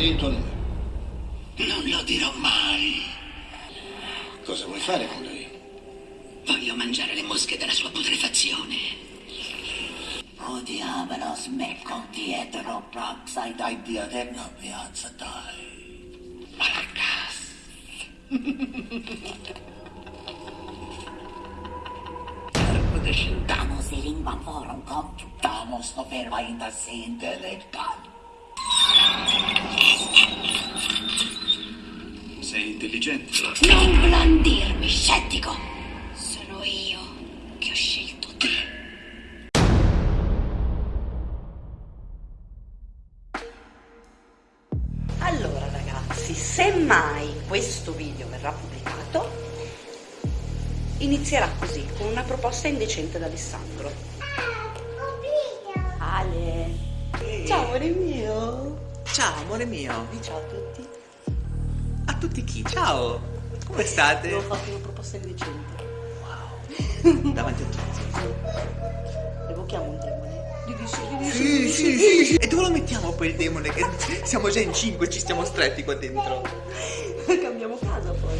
Tuo numero. Non lo dirò mai. Cosa vuoi fare con lui? Voglio mangiare le mosche della sua putrefazione. Oh diavolo, smecco dietro, propsai dai dio della piazza, dai. Marcas. Damos i lingua forum computamos no verba ainda se intelectual. Sei intelligente. Non blandirmi, scettico. Sono io che ho scelto te. Allora ragazzi, se mai questo video verrà pubblicato, inizierà così, con una proposta indecente da Alessandro. Ale! Ciao amore mio! Ciao amore mio, Ciao a tutti! A tutti chi? Ciao, come state? Devo farti una proposta indecente. Davanti a tutti. Evochiamo un demone. Sì, Sì, sì. E dove lo mettiamo poi il demone? Che siamo già in cinque, ci stiamo stretti qua dentro. Cambiamo casa poi.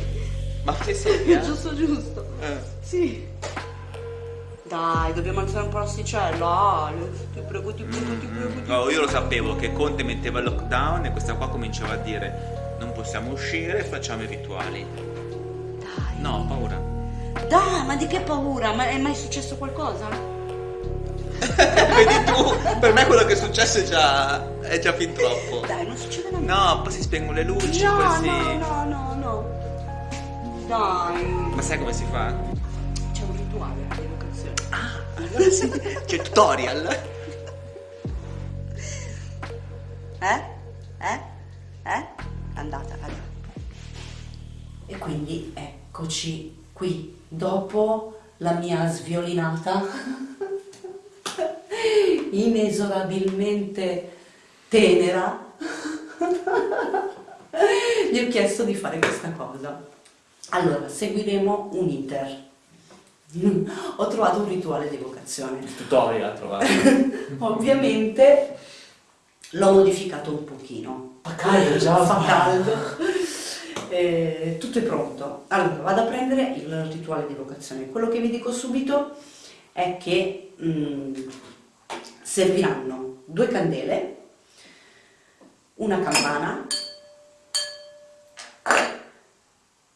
Ma che seria? Giusto, giusto. Eh. Sì. Dai, dobbiamo alzare un po' l'asticella. Ale. Ti prego, ti prego, ti prego, ti prego. No, io lo sapevo che Conte metteva il lockdown e questa qua cominciava a dire non possiamo uscire, facciamo i rituali. Dai. No, ho paura. Dai, ma di che paura? Ma è mai successo qualcosa? Vedi tu, per me quello che è successo è già, è già fin troppo. Dai, non succede nulla. No, poi si spengono le luci, no, poi si... no, no, no, no. Dai. Ma sai come si fa? C'è un rituale di evocazione. Ah, allora sì, c'è tutorial. Eh? Eh? Eh? Andata, andata. E quindi eccoci qui, dopo la mia sviolinata, inesorabilmente tenera, gli ho chiesto di fare questa cosa. Allora, seguiremo un iter. Ho trovato un rituale di evocazione. Tutorial trovato. Ovviamente l'ho modificato un pochino. Fa caldo già. Fa caldo. Eh, tutto è pronto. Allora, vado a prendere il rituale di evocazione. Quello che vi dico subito è che mm, serviranno due candele, una campana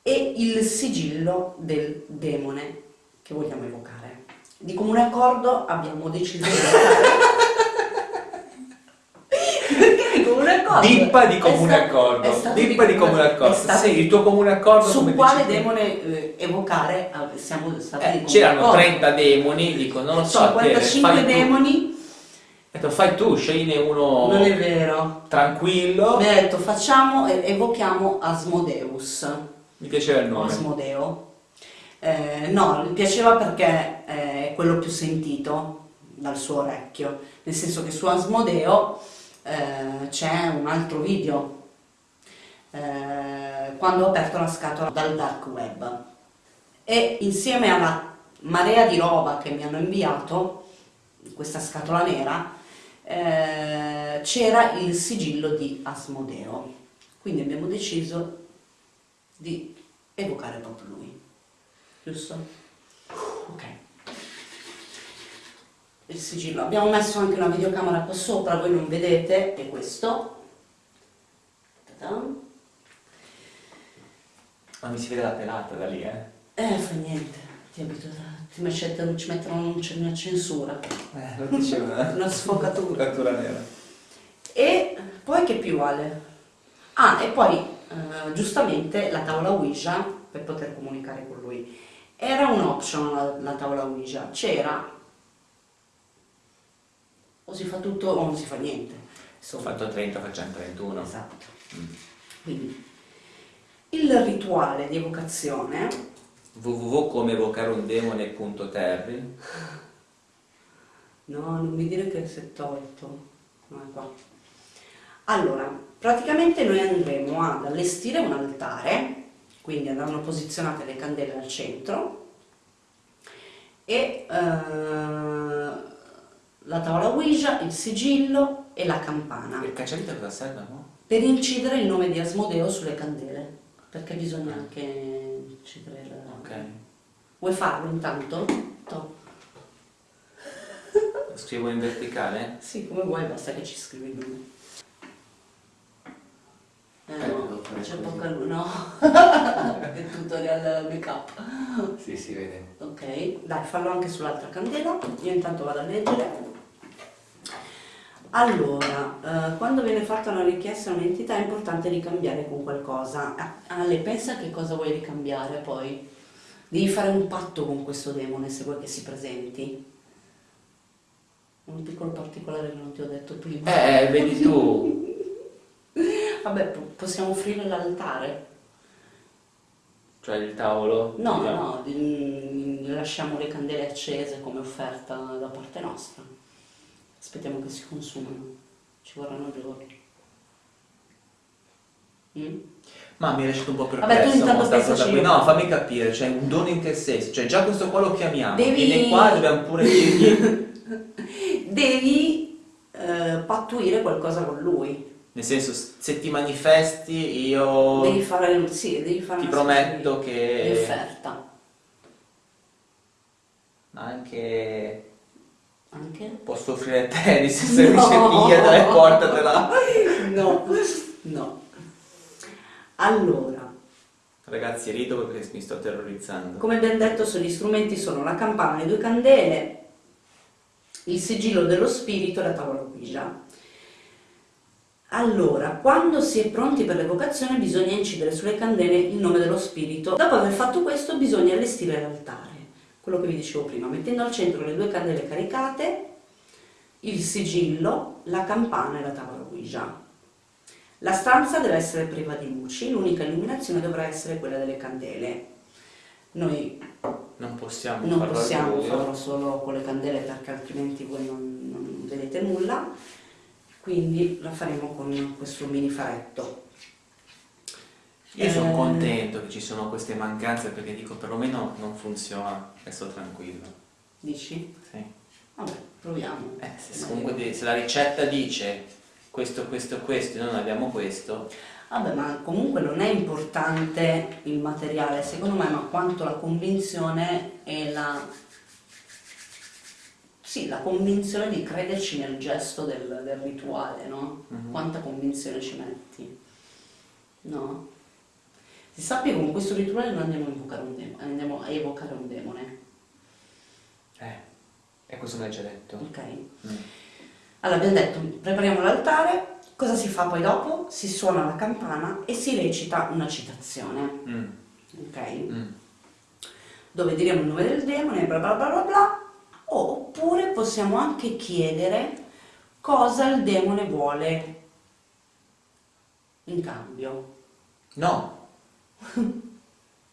e il sigillo del demone che vogliamo evocare. Di comune accordo abbiamo deciso di evocare perché di comune accordo Dippa di comune accordo. Dippa di comune accordo. Sì, il tuo comune accordo su quale demone eh, evocare eh, siamo stati Eh, c'erano accordo. 30 demoni, dico, non lo so, a te, 55 fai tu. demoni Ho detto, fai tu, scegli uno non è vero tranquillo. mi ha detto facciamo eh, evochiamo Asmodeus Mi piaceva il nome. Asmodeo Eh, no, mi piaceva perché è quello più sentito dal suo orecchio nel senso che su Asmodeo eh, c'è un altro video eh, quando ho aperto la scatola dal dark web. E insieme alla marea di roba che mi hanno inviato questa scatola nera eh, c'era il sigillo di Asmodeo. Quindi abbiamo deciso di evocare proprio lui. Giusto? ok il sigillo abbiamo messo anche una videocamera qua sopra voi non vedete è questo. Ma mi si vede la pelata da lì, eh? Eh, fa niente, ti abituo, ti mettono, ci mettono una censura, Eh, lo diceva. una sfocatura. Cattura nera. E poi che più vale? Ah, e poi eh, giustamente la tavola Ouija, per poter comunicare con lui, era un option la, la tavola Ouija, c'era o si fa tutto o non si fa niente. Ho Insomma, fatto 30, facciamo 31. esatto. Quindi, il rituale di evocazione www.comeevocareundemone.terri No, non mi dire che si è tolto. No, è qua. Allora, praticamente noi andremo ad allestire un altare, quindi andranno posizionate le candele al centro e eh, la tavola Ouija, il sigillo e la campana. Il cacciavite cosa serve, no? per incidere il nome di Asmodeo sulle candele, perché bisogna anche incidere il... Ok. Vuoi farlo intanto? To. Scrivo in verticale? Sì, come vuoi, basta che ci scrivi il nome. Eh Eh, no, c'è poca luce, no. È tutorial make up. Sì, si vede. Ok, dai, fallo anche sull'altra candela. Io intanto vado a leggere. Allora, eh, quando viene fatta una richiesta a un'entità è importante ricambiare con qualcosa. Ah, Ale, pensa che cosa vuoi ricambiare poi? Devi fare un patto con questo demone se vuoi che si presenti. Un piccolo particolare che non ti ho detto prima. Eh, vedi tu. Vabbè, po- possiamo offrire l'altare. Cioè il tavolo. No, diciamo. no, mm, lasciamo le candele accese come offerta da parte nostra. Aspettiamo che si consumano, ci vorranno giorni. Mm? Ma mi è lasciato un po' Vabbè, tu perplesso. intanto pensaci cosa qui. No, fammi capire, cioè un dono in che senso? Cioè già questo qua lo chiamiamo. Devi- Viene qua e dobbiamo pure dirgli. Devi eh, pattuire qualcosa con lui. Nel senso, se ti manifesti io Devi fare, sì, devi fare ti prometto che di offerta. anche Anche? posso offrire tennis se mi No. sei via dai portatela. No, no. Allora, Ragazzi rido perché mi sto terrorizzando. Come ben detto, gli strumenti sono la campana, le due candele, il sigillo dello spirito e la tavola Ouija. Allora, quando si è pronti per l'evocazione bisogna incidere sulle candele il nome dello spirito. Dopo aver fatto questo bisogna allestire l'altare, quello che vi dicevo prima, mettendo al centro le due candele caricate, il sigillo, la campana e la tavola Ouija. La stanza deve essere priva di luci, l'unica illuminazione dovrà essere quella delle candele. Noi Non possiamo non possiamo farlo solo con le candele perché altrimenti voi non, non vedete nulla, quindi la faremo con questo mini faretto. Io sono Eh, contento che ci sono queste mancanze perché dico perlomeno non funziona e sto tranquillo. Dici? Sì. Vabbè, proviamo. Eh, se, comunque se la ricetta dice questo, questo, questo e noi non abbiamo questo, Vabbè, ma comunque non è importante il materiale, secondo me, ma quanto la convinzione e la... Sì, la convinzione di crederci nel gesto del, del rituale, no? Mhm. Quanta convinzione ci metti, no? Si sappia che con questo rituale noi andiamo a evocare un demone, andiamo a evocare un demone, eh, e questo me l'hai già detto. ok? Mm. Allora, abbiamo detto, prepariamo l'altare, cosa si fa poi dopo? Si suona la campana e si recita una citazione, Mm, ok? mm. Dove diremo il nome del demone, bla bla bla bla bla, oppure possiamo anche chiedere cosa il demone vuole in cambio. No,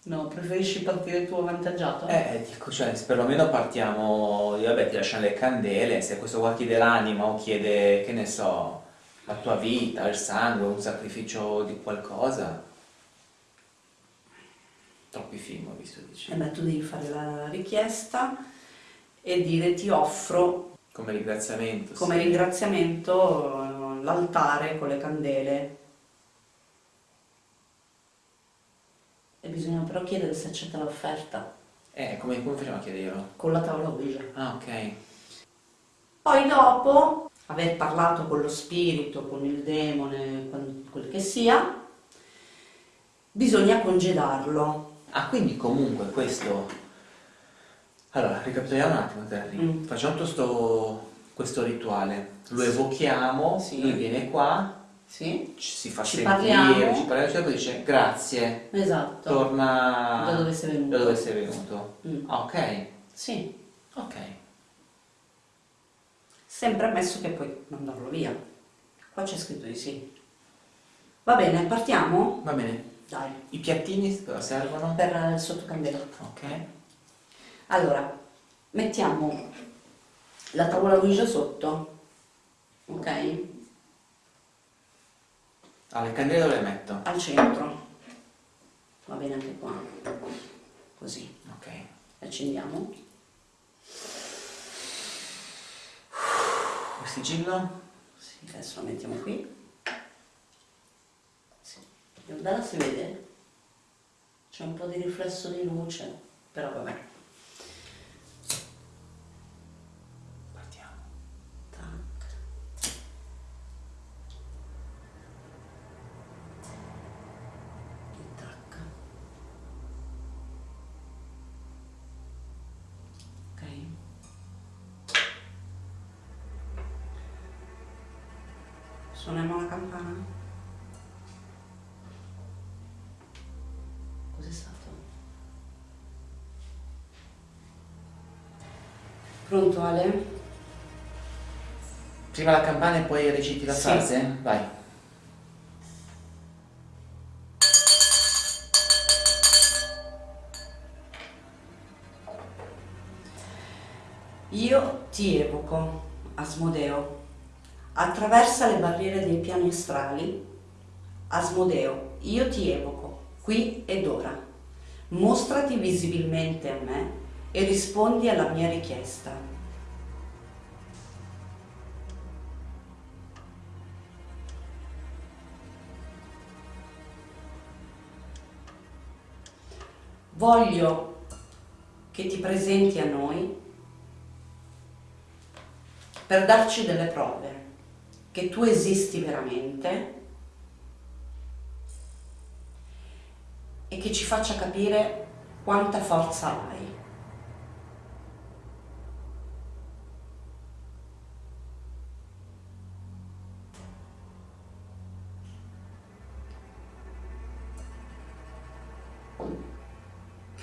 No, preferisci partire tu avvantaggiato? eh, dico, cioè, perlomeno partiamo, vabbè, ti lasciano le candele, se questo qua chiede l'anima o chiede, che ne so, la tua vita, il sangue, un sacrificio di qualcosa. Troppi film ho visto, dici. E beh, tu devi fare la richiesta e dire ti offro Come ringraziamento. come sì. ringraziamento eh, l'altare con le candele. Bisogna però chiedere se accetta l'offerta Eh, come, come facciamo a chiederlo? con la tavola Ouija. Ah, ok. Poi dopo aver parlato con lo spirito, con il demone, con quel che sia, bisogna congedarlo. Ah, quindi comunque questo... Allora, ricapitoliamo un attimo, Terry. Mm. Facciamo tutto questo rituale. Lo evochiamo, Sì. lui viene qua, Sì? ci si fa Ci sentire, parliamo. ci parliamo, e poi dice grazie, Esatto. torna Da dove sei venuto. da dove sei venuto. Mm. Ah, ok, Sì, ok. sempre ammesso che puoi mandarlo via. Qua c'è scritto di sì. Va bene, partiamo? Va bene. Dai, I piattini cosa servono? per il sottocandela. Ok. Allora, mettiamo la tavola Ouija sotto, ok? Ah, le candele dove le metto? Al centro. Va bene anche qua. Così. Ok. Accendiamo. Il sigillo? Sì, adesso lo mettiamo qui. Guarda si vede? C'è un po' di riflesso di luce, però vabbè. Partiamo. Tac. E tac. Ok. Suoniamo la campana? Cos'è stato? Pronto Ale? Prima la campana e poi reciti la Sì. frase? Vai. Io ti evoco, Asmodeo. Attraversa le barriere dei piani astrali. Asmodeo, io ti evoco, qui ed ora. Mostrati visibilmente a me e rispondi alla mia richiesta. Voglio che ti presenti a noi per darci delle prove che tu esisti veramente e che ci faccia capire quanta forza hai.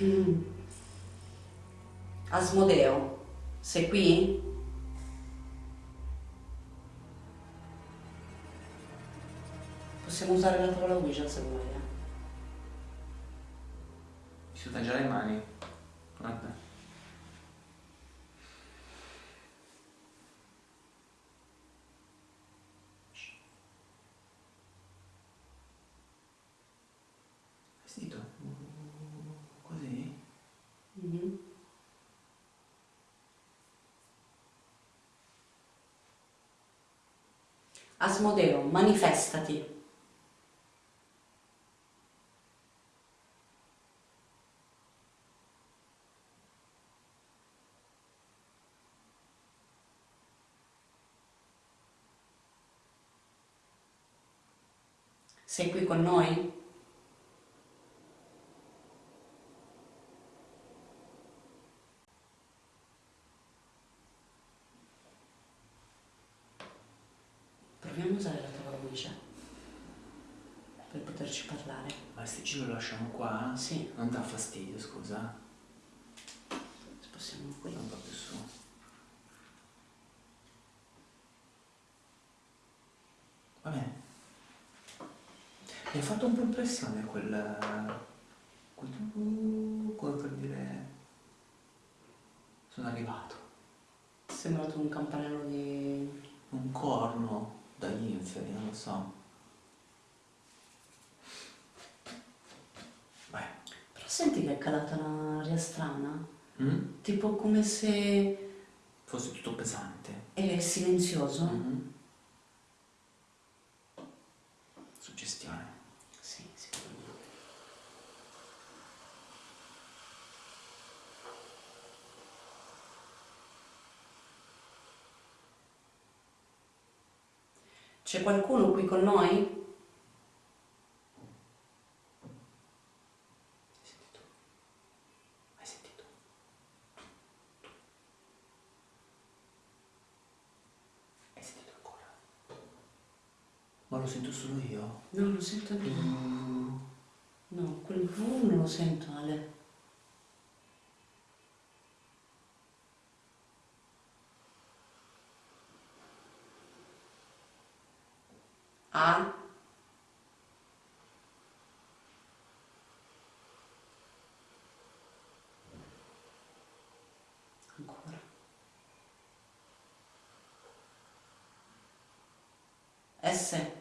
Mm. Asmodeo, sei qui? Possiamo usare la tavola Ouija se vuoi. eh. Mi suda già le mani. Guarda. Hai sentito? Così? Mhm. Asmodeo, manifestati. Sei qui con noi? A usare la tavola Ouija per poterci parlare. Ma il sigillo lo lasciamo qua? Sì. Non dà fastidio, scusa? Spostiamo qui. Un po' più su. Va bene. Mi ha fatto un po' impressione quel... quel... come per dire... Sono arrivato. È sembrato un campanello di... Un corno dagli inferi, non lo so. Vai. Però senti che è calata un'aria strana? Mm? Tipo come se Fosse tutto pesante. è silenzioso? Mhm. Suggestione. Sì, sicuramente. C'è qualcuno qui con noi? Hai sentito? Hai sentito? Hai sentito ancora? Ma lo sento solo io? No, lo sento anche No, quel V non lo sento, Ale. a ancora. S.